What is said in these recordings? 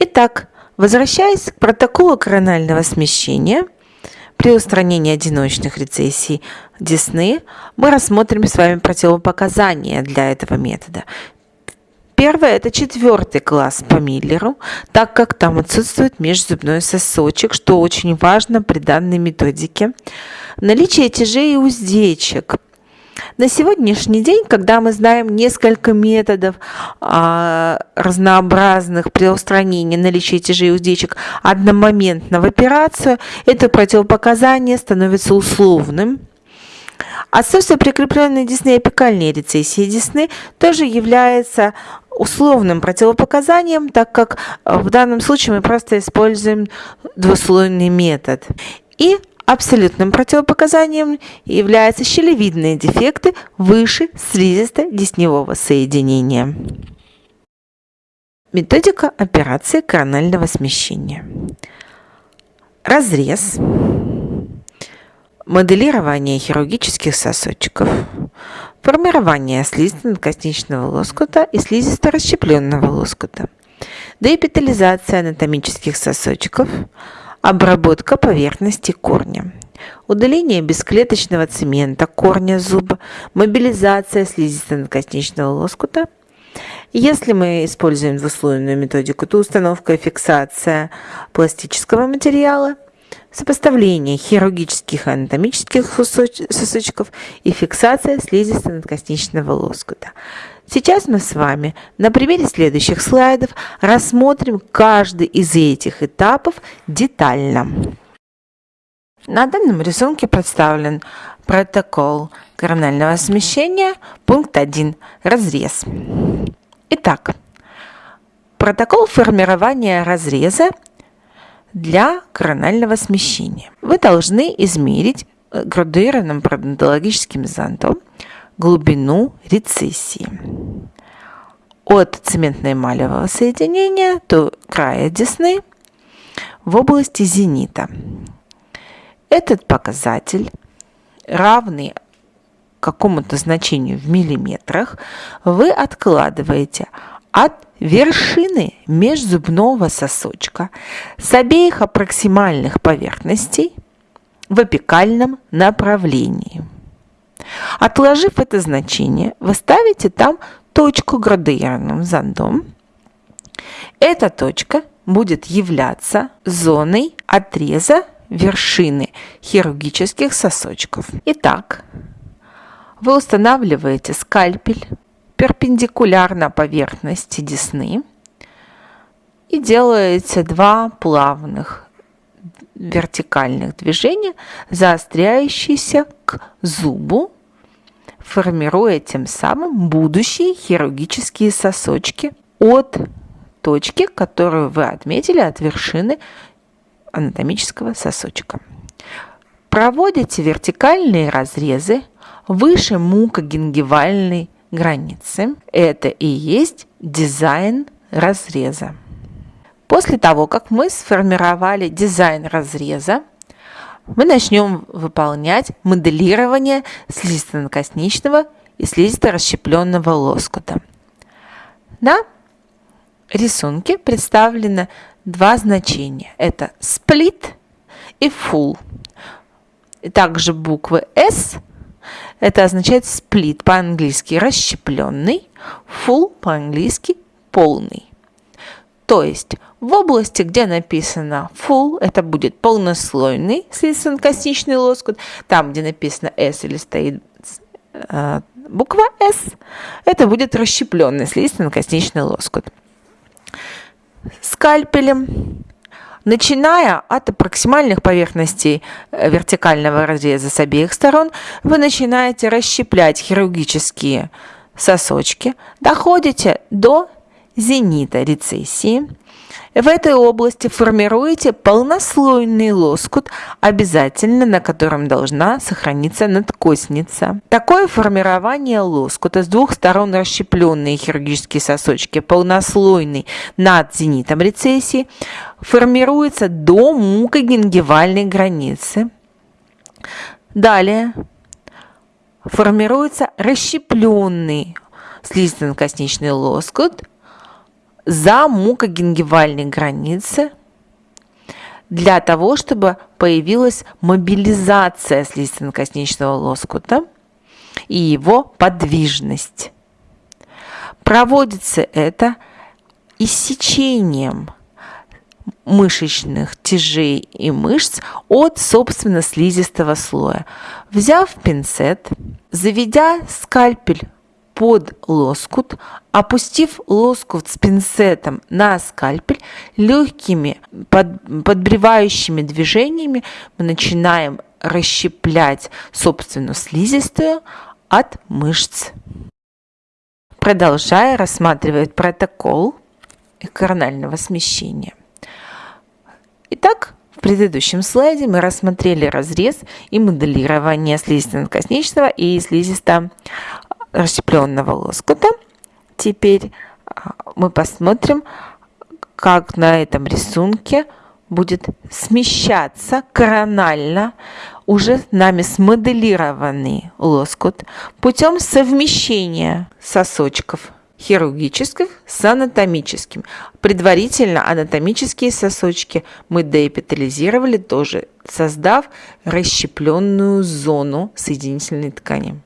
Итак, возвращаясь к протоколу коронального смещения, при устранении одиночных рецессий десны мы рассмотрим с вами противопоказания для этого метода. Первое – это четвертый класс по Миллеру, так как там отсутствует межзубной сосочек, что очень важно при данной методике. Наличие тяжей и уздечек – на сегодняшний день, когда мы знаем несколько методов а, разнообразных при устранении наличия тяжей уздечек одномоментно в операцию, это противопоказание становится условным. Отсутствие прикрепленной десны апикальной рецессии десны тоже является условным противопоказанием, так как в данном случае мы просто используем двуслойный метод. И Абсолютным противопоказанием являются щелевидные дефекты выше слизисто-десневого соединения. Методика операции коронального смещения. Разрез. Моделирование хирургических сосочков. Формирование слизисто-надкосничного лоскута и слизисто-расщепленного лоскута. Деэпитализация анатомических сосочков – обработка поверхности корня, удаление бесклеточного цемента корня зуба, мобилизация слизисто-надкосничного лоскута. Если мы используем двуслойную методику, то установка и фиксация пластического материала, сопоставление хирургических и анатомических сосочков и фиксация слизисто-надкосничного лоскута. Сейчас мы с вами на примере следующих слайдов рассмотрим каждый из этих этапов детально. На данном рисунке представлен протокол коронального смещения, пункт 1, разрез. Итак, протокол формирования разреза для коронального смещения. Вы должны измерить градуированным пародонтологическим зондом глубину рецессии. От цементно-эмалевого соединения до края десны в области зенита. Этот показатель, равный какому-то значению в миллиметрах, вы откладываете от вершины межзубного сосочка с обеих аппроксимальных поверхностей в апикальном направлении. Отложив это значение, вы ставите там точку градуированным зондом. Эта точка будет являться зоной отреза вершины хирургических сосочков. Итак, вы устанавливаете скальпель перпендикулярно поверхности десны и делаете два плавных вертикальных движения, заостряющиеся к зубу формируя тем самым будущие хирургические сосочки от точки, которую вы отметили от вершины анатомического сосочка. Проводите вертикальные разрезы выше мукогенгивальной границы. Это и есть дизайн разреза. После того, как мы сформировали дизайн разреза, мы начнем выполнять моделирование слизисто-накосничного и слизисто-расщепленного лоскута. На рисунке представлено два значения. Это сплит и full. Также буквы S это означает сплит по-английски расщепленный, full по-английски полный. То есть в области, где написано full, это будет полнослойный слизистонкосничный лоскут. Там, где написано S или стоит э, буква S, это будет расщепленный слизистонкосничный лоскут. Скальпелем, начиная от проксимальных поверхностей э, вертикального разреза с обеих сторон, вы начинаете расщеплять хирургические сосочки, доходите до зенита рецессии. В этой области формируете полнослойный лоскут, обязательно на котором должна сохраниться надкосница. Такое формирование лоскута с двух сторон расщепленные хирургические сосочки, полнослойный над зенитом рецессии, формируется до мукогенгивальной границы. Далее формируется расщепленный слизистно-косничный лоскут за мукогенгивальной границы для того, чтобы появилась мобилизация слизистно-косничного лоскута и его подвижность. Проводится это иссечением мышечных тяжей и мышц от, собственно, слизистого слоя. Взяв пинцет, заведя скальпель под лоскут, опустив лоскут с пинцетом на скальпель, легкими под, подбревающими движениями мы начинаем расщеплять собственную слизистую от мышц. Продолжая рассматривать протокол коронального смещения. Итак, в предыдущем слайде мы рассмотрели разрез и моделирование слизисто-косничного и слизисто расщепленного лоскута. Теперь а, мы посмотрим, как на этом рисунке будет смещаться коронально уже нами смоделированный лоскут путем совмещения сосочков хирургических с анатомическим. Предварительно анатомические сосочки мы деэпитализировали тоже, создав расщепленную зону соединительной ткани.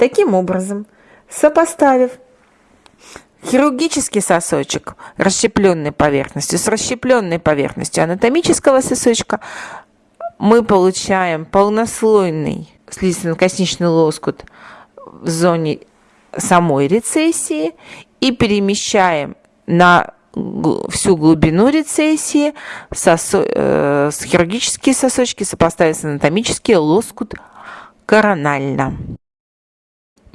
Таким образом, сопоставив хирургический сосочек расщепленной поверхностью с расщепленной поверхностью анатомического сосочка, мы получаем полнослойный слизистно-косничный лоскут в зоне самой рецессии и перемещаем на всю глубину рецессии сосо, э, с хирургические сосочки сопоставить с анатомические лоскут коронально.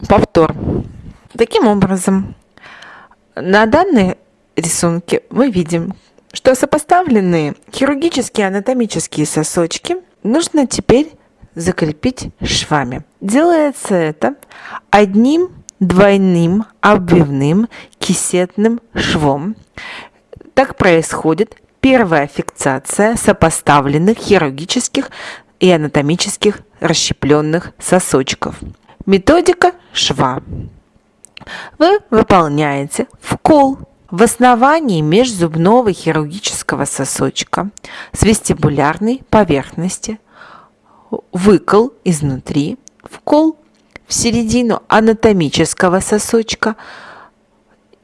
Повтор. Таким образом, на данной рисунке мы видим, что сопоставленные хирургические анатомические сосочки нужно теперь закрепить швами. Делается это одним двойным обвивным кисетным швом. Так происходит первая фиксация сопоставленных хирургических и анатомических расщепленных сосочков. Методика шва. Вы выполняете вкол в основании межзубного хирургического сосочка с вестибулярной поверхности, выкол изнутри, вкол в середину анатомического сосочка,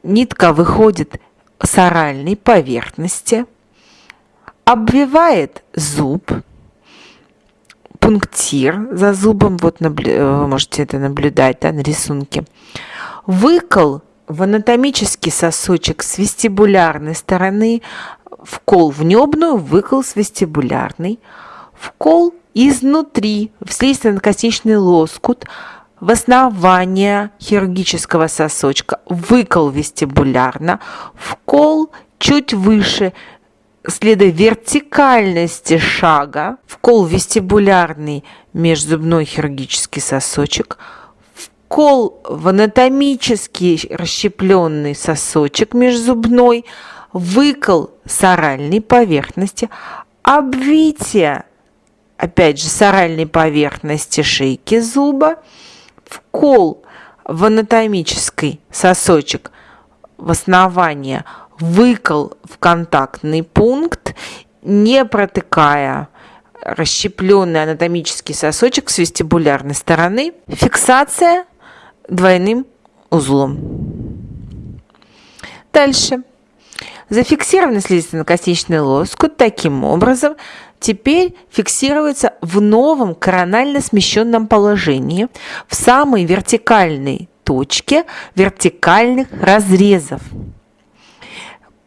нитка выходит с оральной поверхности, обвивает зуб, пунктир за зубом, вот наблю... вы можете это наблюдать да, на рисунке, выкол в анатомический сосочек с вестибулярной стороны, вкол в небную, выкол с вестибулярной, вкол изнутри в слизистно-косничный лоскут, в основание хирургического сосочка, выкол вестибулярно, вкол чуть выше, следуя вертикальности шага, вкол вестибулярный межзубной хирургический сосочек, вкол в анатомический расщепленный сосочек межзубной, выкол с оральной поверхности, обвитие, опять же, с оральной поверхности шейки зуба, вкол в анатомический сосочек в основание, выкол в контактный пункт, не протыкая расщепленный анатомический сосочек с вестибулярной стороны, фиксация двойным узлом. Дальше. Зафиксированный слизистно-косничный лоскут таким образом теперь фиксируется в новом коронально смещенном положении в самой вертикальной точке вертикальных разрезов.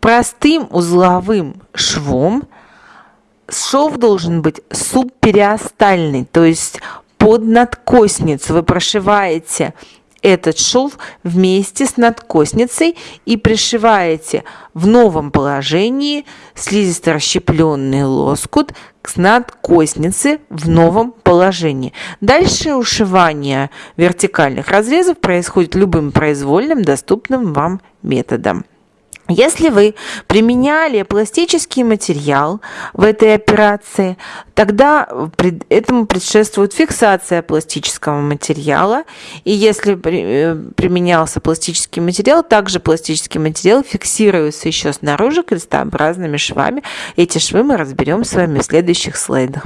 Простым узловым швом шов должен быть субпериостальный, то есть под надкосницу вы прошиваете этот шов вместе с надкосницей и пришиваете в новом положении слизисто-расщепленный лоскут к надкоснице в новом положении. Дальше ушивание вертикальных разрезов происходит любым произвольным доступным вам методом. Если вы применяли пластический материал в этой операции, тогда этому предшествует фиксация пластического материала. И если э, применялся пластический материал, также пластический материал фиксируется еще снаружи крестообразными швами. Эти швы мы разберем с вами в следующих слайдах.